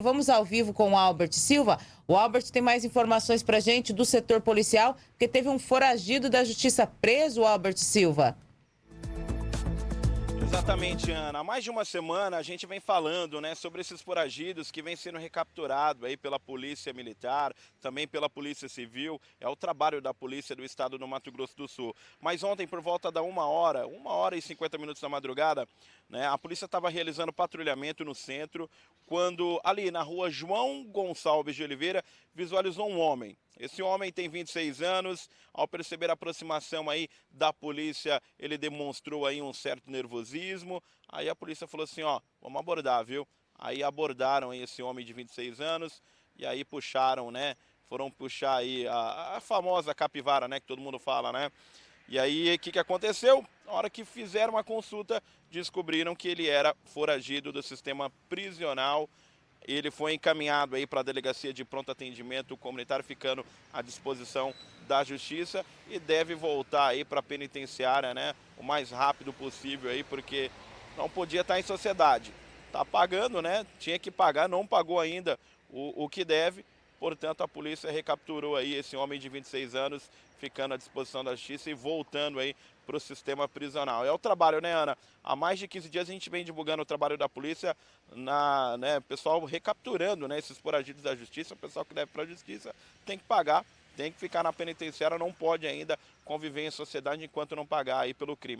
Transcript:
Vamos ao vivo com o Albert Silva. O Albert tem mais informações para gente do setor policial, porque teve um foragido da justiça preso, Albert Silva. Exatamente, Ana. Há mais de uma semana a gente vem falando né, sobre esses foragidos que vêm sendo recapturados aí pela Polícia Militar, também pela Polícia Civil. É o trabalho da Polícia do Estado do Mato Grosso do Sul. Mas ontem, por volta da uma hora, uma hora e 50 minutos da madrugada, né, a polícia estava realizando patrulhamento no centro, quando ali na rua João Gonçalves de Oliveira visualizou um homem. Esse homem tem 26 anos, ao perceber a aproximação aí da polícia, ele demonstrou aí um certo nervosismo, aí a polícia falou assim, ó, vamos abordar, viu? Aí abordaram esse homem de 26 anos e aí puxaram, né, foram puxar aí a, a famosa capivara, né, que todo mundo fala, né? E aí, o que, que aconteceu? Na hora que fizeram a consulta, descobriram que ele era foragido do sistema prisional ele foi encaminhado aí para a delegacia de pronto atendimento comunitário, ficando à disposição da justiça e deve voltar aí para a penitenciária, né, o mais rápido possível aí, porque não podia estar em sociedade. Tá pagando, né? Tinha que pagar, não pagou ainda o, o que deve. Portanto, a polícia recapturou aí esse homem de 26 anos, ficando à disposição da justiça e voltando aí para o sistema prisional. É o trabalho, né, Ana? Há mais de 15 dias a gente vem divulgando o trabalho da polícia, na, né, pessoal recapturando né, esses foragidos da justiça, o pessoal que deve para a justiça tem que pagar, tem que ficar na penitenciária, não pode ainda conviver em sociedade enquanto não pagar aí pelo crime.